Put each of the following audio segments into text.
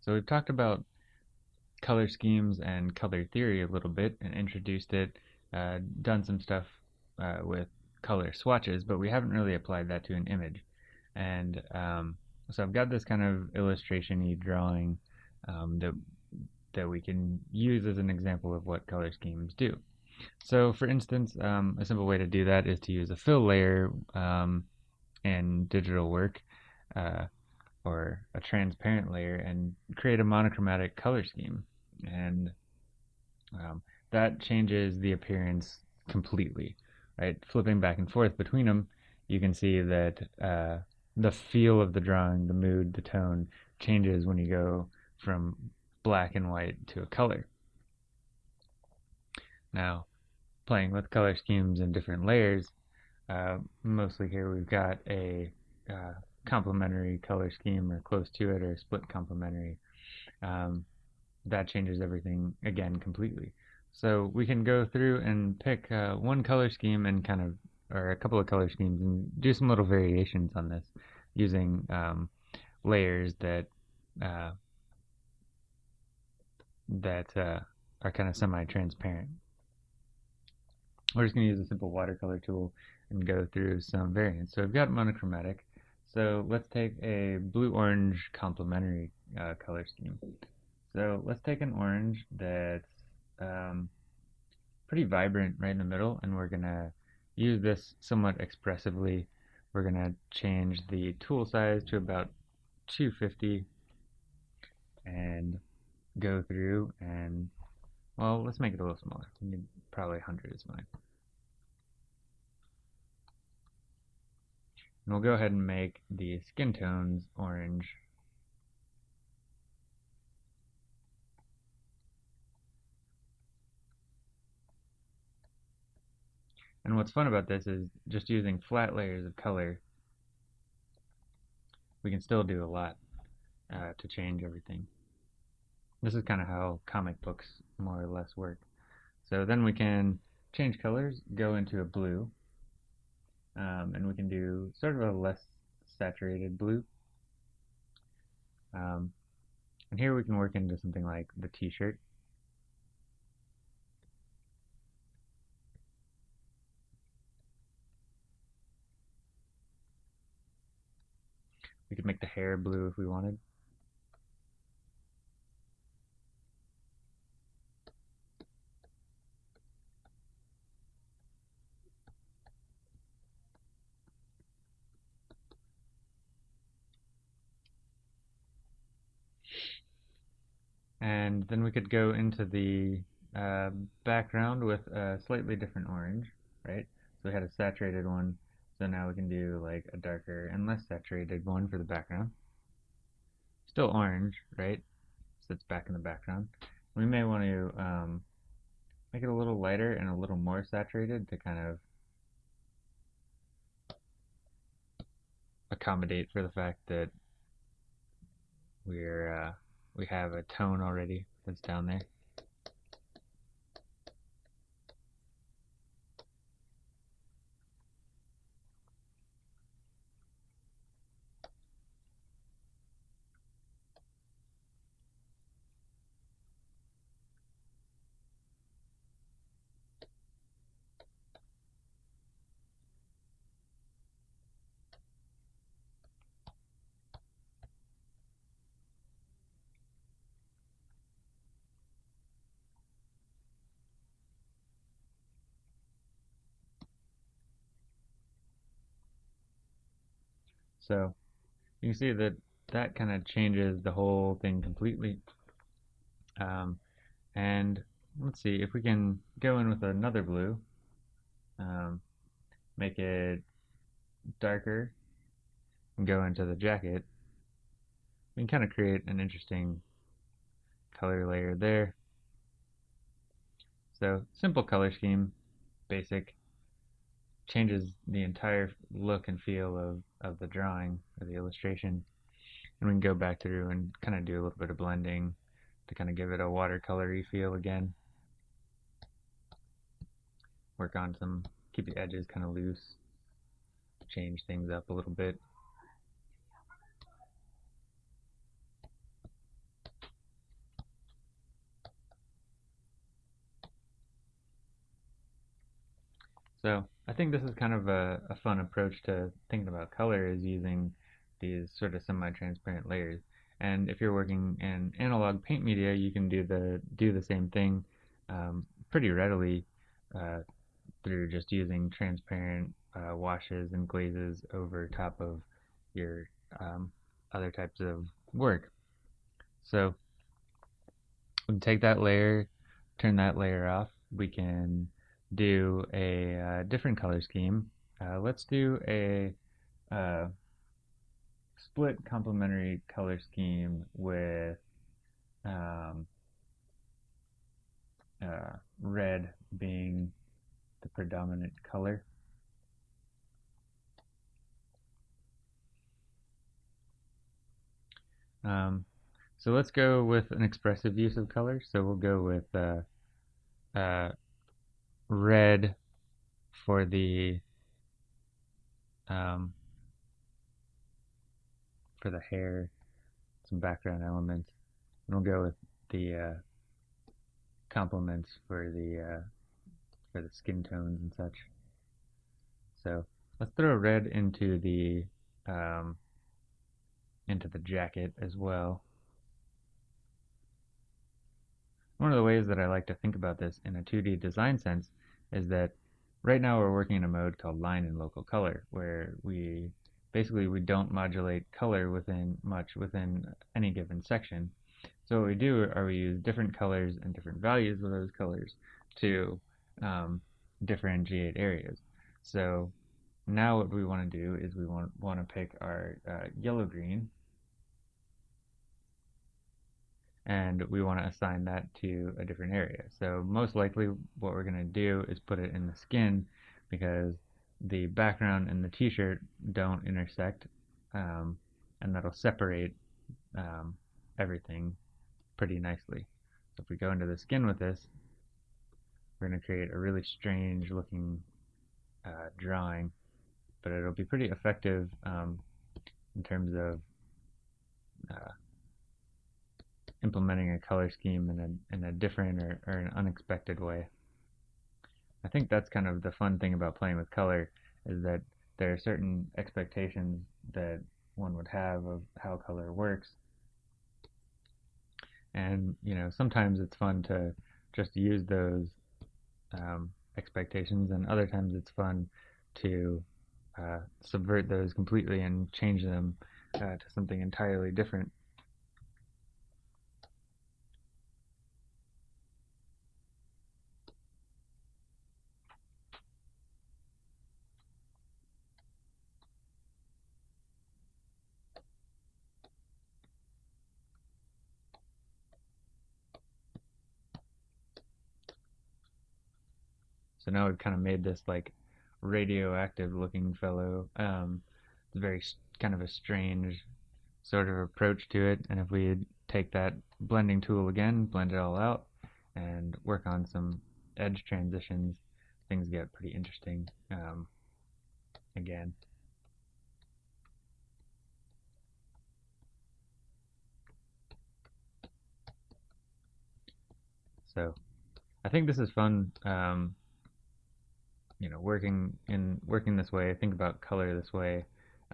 So we've talked about color schemes and color theory a little bit and introduced it, uh, done some stuff uh, with color swatches, but we haven't really applied that to an image. And um, so I've got this kind of illustration-y drawing um, that that we can use as an example of what color schemes do. So for instance, um, a simple way to do that is to use a fill layer um, in digital work uh, or a transparent layer and create a monochromatic color scheme. And um, that changes the appearance completely, right? Flipping back and forth between them, you can see that uh, the feel of the drawing, the mood, the tone changes when you go from black and white to a color. Now, playing with color schemes and different layers, uh, mostly here we've got a uh, complementary color scheme or close to it or split complementary. Um, that changes everything again completely. So we can go through and pick uh, one color scheme and kind of, or a couple of color schemes and do some little variations on this using um, layers that uh, that uh, are kind of semi-transparent. We're just going to use a simple watercolor tool and go through some variants. So I've got monochromatic. So let's take a blue-orange complementary uh, color scheme. So let's take an orange that's um, pretty vibrant right in the middle, and we're going to use this somewhat expressively. We're going to change the tool size to about 250 and go through and, well, let's make it a little smaller. Probably 100 is fine. And we'll go ahead and make the skin tones orange. And what's fun about this is just using flat layers of color, we can still do a lot uh, to change everything. This is kind of how comic books more or less work. So then we can change colors, go into a blue, um, and we can do sort of a less saturated blue. Um, and here we can work into something like the t-shirt. We could make the hair blue if we wanted. And then we could go into the uh, background with a slightly different orange, right? So we had a saturated one, so now we can do like a darker and less saturated one for the background. Still orange, right? So it's back in the background. We may want to um, make it a little lighter and a little more saturated to kind of accommodate for the fact that we're uh, we have a tone already that's down there. So you can see that that kind of changes the whole thing completely. Um, and let's see if we can go in with another blue, um, make it darker, and go into the jacket. We can kind of create an interesting color layer there. So simple color scheme, basic, changes the entire look and feel of, of the drawing or the illustration. And we can go back through and kind of do a little bit of blending to kind of give it a watercolory feel again. Work on some, keep the edges kind of loose, change things up a little bit. So I think this is kind of a, a fun approach to thinking about color is using these sort of semi-transparent layers. And if you're working in analog paint media, you can do the do the same thing um, pretty readily uh, through just using transparent uh, washes and glazes over top of your um, other types of work. So we take that layer, turn that layer off. We can do a uh, different color scheme. Uh, let's do a uh, split complementary color scheme with um, uh, red being the predominant color. Um, so let's go with an expressive use of color. So we'll go with uh, uh, red for the um, for the hair, some background elements, and we'll go with the uh, complements for the uh, for the skin tones and such. So let's throw red into the um, into the jacket as well. One of the ways that I like to think about this in a 2D design sense is that right now we're working in a mode called line and local color, where we basically we don't modulate color within much within any given section. So what we do are we use different colors and different values of those colors to um, differentiate areas. So now what we want to do is we want, want to pick our uh, yellow-green and we want to assign that to a different area. So most likely what we're going to do is put it in the skin because the background and the t-shirt don't intersect um, and that'll separate um, everything pretty nicely. So if we go into the skin with this, we're going to create a really strange looking uh, drawing, but it'll be pretty effective um, in terms of uh, implementing a color scheme in a, in a different or, or an unexpected way. I think that's kind of the fun thing about playing with color is that there are certain expectations that one would have of how color works. And, you know, sometimes it's fun to just use those um, expectations and other times it's fun to uh, subvert those completely and change them uh, to something entirely different. So now we've kind of made this like radioactive looking fellow. Um, it's very kind of a strange sort of approach to it. And if we take that blending tool again, blend it all out, and work on some edge transitions, things get pretty interesting um, again. So I think this is fun. Um, you know, working in working this way, think about color this way,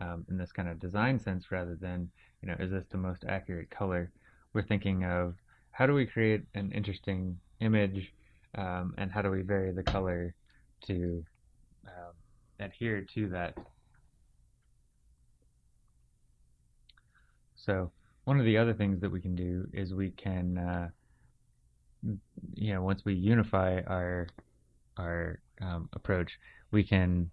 um, in this kind of design sense rather than, you know, is this the most accurate color? We're thinking of how do we create an interesting image um, and how do we vary the color to um, adhere to that. So one of the other things that we can do is we can, uh, you know, once we unify our our um, approach, we can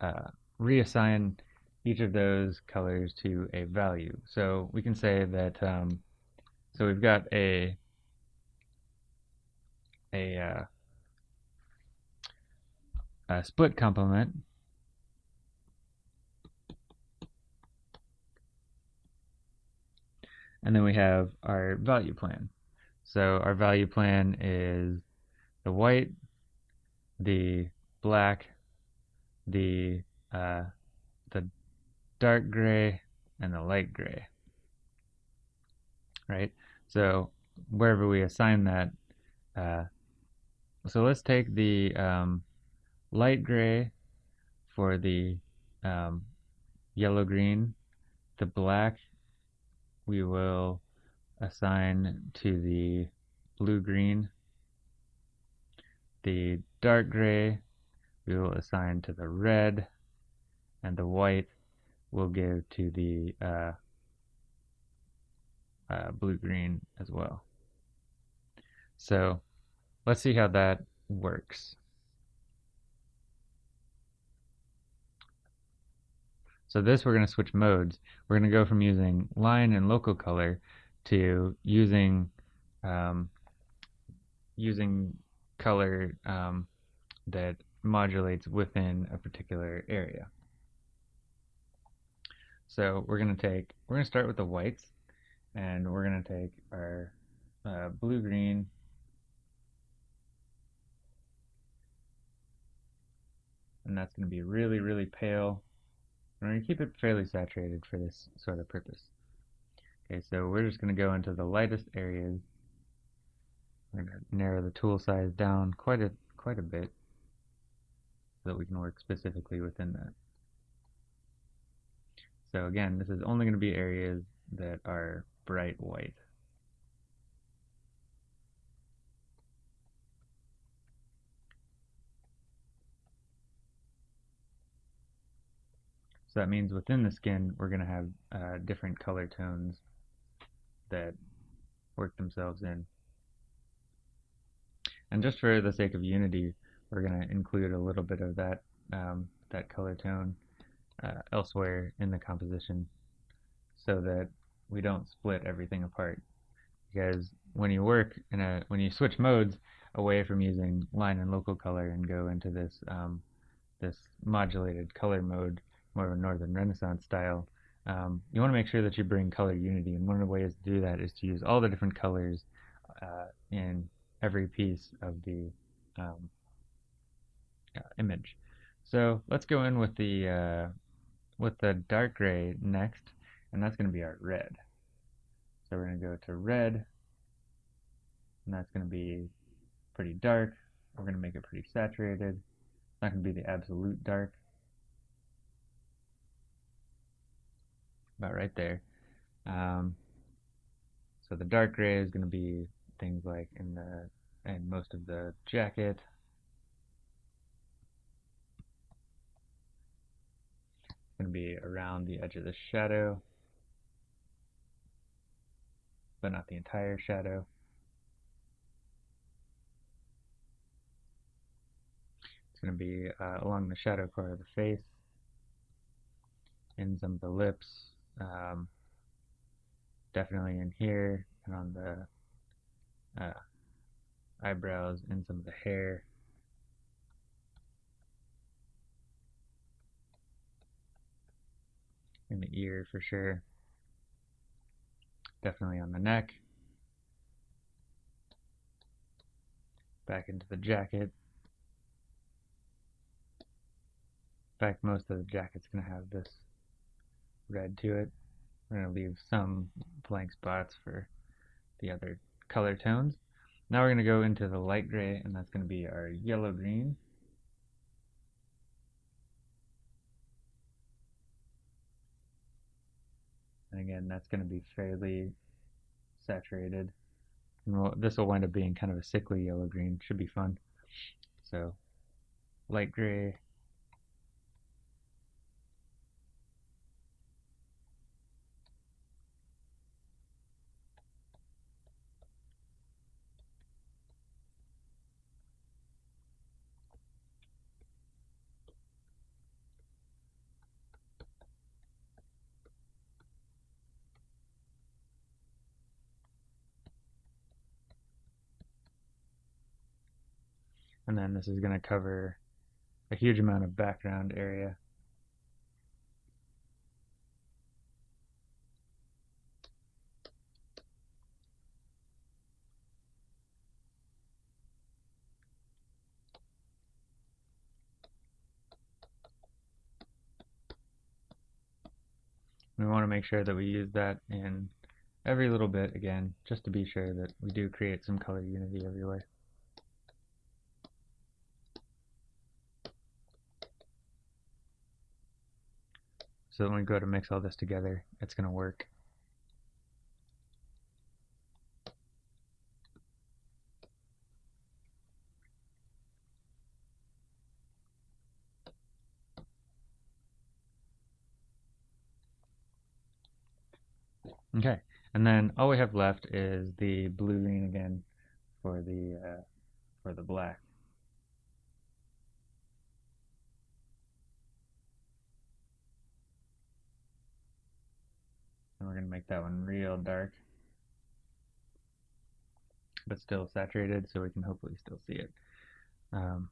uh, reassign each of those colors to a value. So we can say that, um, so we've got a, a, uh, a split complement and then we have our value plan. So our value plan is the white, the black, the uh, the dark gray, and the light gray. Right. So wherever we assign that, uh, so let's take the um, light gray for the um, yellow green. The black we will assign to the blue green. The dark gray we will assign to the red and the white we'll give to the uh, uh, blue-green as well. So let's see how that works. So this we're going to switch modes. We're going to go from using line and local color to using um, using color um, that modulates within a particular area. So we're going to take, we're going to start with the whites, and we're going to take our uh, blue-green and that's going to be really, really pale. We're going to keep it fairly saturated for this sort of purpose. Okay, so we're just going to go into the lightest areas. We're going to narrow the tool size down quite a quite a bit so that we can work specifically within that. So again, this is only going to be areas that are bright white. So that means within the skin, we're going to have uh, different color tones that work themselves in. And just for the sake of unity, we're going to include a little bit of that um, that color tone uh, elsewhere in the composition so that we don't split everything apart. Because when you work in a when you switch modes away from using line and local color and go into this um, this modulated color mode, more of a Northern Renaissance style, um, you want to make sure that you bring color unity. And one of the ways to do that is to use all the different colors uh, in every piece of the um, uh, image. So let's go in with the uh, with the dark gray next, and that's going to be our red. So we're going to go to red, and that's going to be pretty dark. We're going to make it pretty saturated. It's not going to be the absolute dark. About right there. Um, so the dark gray is going to be things like in the and most of the jacket, It's going to be around the edge of the shadow, but not the entire shadow. It's going to be uh, along the shadow core of the face, in some of the lips, um, definitely in here, and on the uh, eyebrows, and some of the hair. in the ear for sure. Definitely on the neck. Back into the jacket. In fact, most of the jacket's going to have this red to it. We're going to leave some blank spots for the other color tones. Now we're going to go into the light gray, and that's going to be our yellow-green. And again, that's going to be fairly saturated. And we'll, this will wind up being kind of a sickly yellow-green. Should be fun. So, light gray, and this is going to cover a huge amount of background area. We want to make sure that we use that in every little bit again, just to be sure that we do create some color unity everywhere. So when we go to mix all this together, it's going to work. Okay, and then all we have left is the blue green again for the uh, for the black. And we're going to make that one real dark, but still saturated so we can hopefully still see it. Um,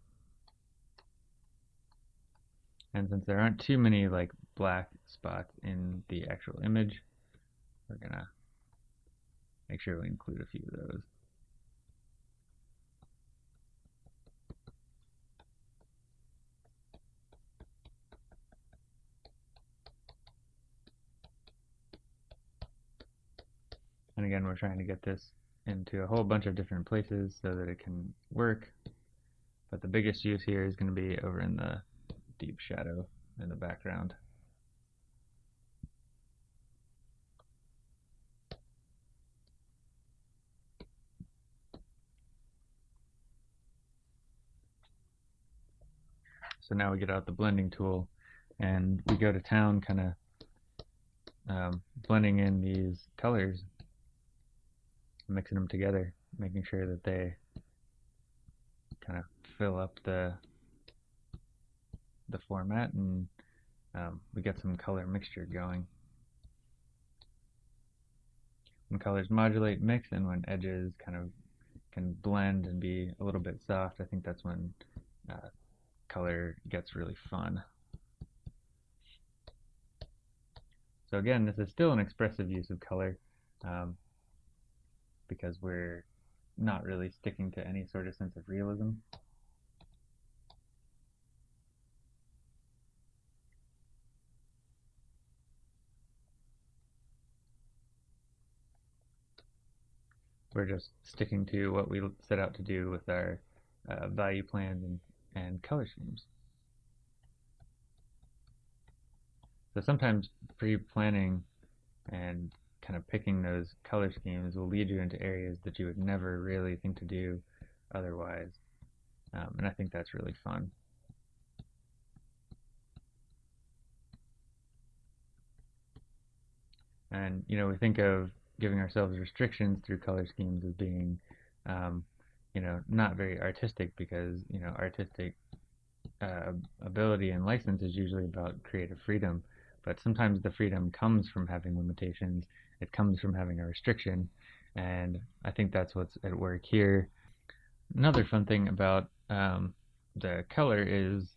and since there aren't too many like black spots in the actual image, we're gonna make sure we include a few of those. And again, we're trying to get this into a whole bunch of different places so that it can work. But the biggest use here is going to be over in the deep shadow in the background. So now we get out the blending tool and we go to town kind of um, blending in these colors, mixing them together, making sure that they kind of fill up the the format and um, we get some color mixture going. When colors modulate, mix, and when edges kind of can blend and be a little bit soft, I think that's when uh, color gets really fun. So again, this is still an expressive use of color um, because we're not really sticking to any sort of sense of realism. We're just sticking to what we set out to do with our uh, value plans and and color schemes. So sometimes pre-planning and kind of picking those color schemes will lead you into areas that you would never really think to do otherwise. Um, and I think that's really fun. And, you know, we think of giving ourselves restrictions through color schemes as being um, you know, not very artistic because, you know, artistic uh, ability and license is usually about creative freedom. But sometimes the freedom comes from having limitations. It comes from having a restriction. And I think that's what's at work here. Another fun thing about um, the color is,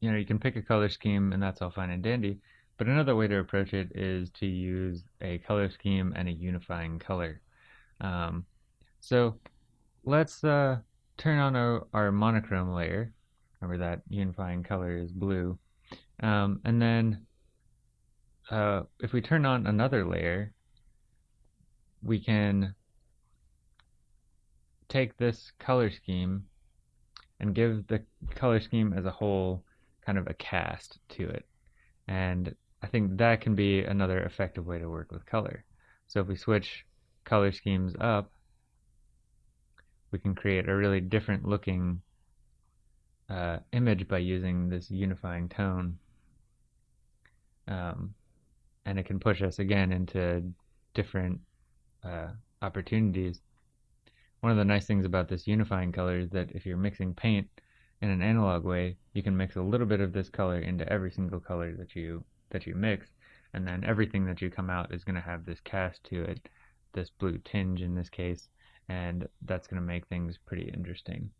you know, you can pick a color scheme and that's all fine and dandy. But another way to approach it is to use a color scheme and a unifying color. Um, so let's uh, turn on our, our, monochrome layer. Remember that unifying color is blue. Um, and then uh, if we turn on another layer, we can take this color scheme and give the color scheme as a whole kind of a cast to it. And I think that can be another effective way to work with color. So if we switch color schemes up, we can create a really different looking uh, image by using this unifying tone. Um, and it can push us again into different uh, opportunities. One of the nice things about this unifying color is that if you're mixing paint in an analog way, you can mix a little bit of this color into every single color that you that you mix, and then everything that you come out is going to have this cast to it, this blue tinge in this case, and that's going to make things pretty interesting.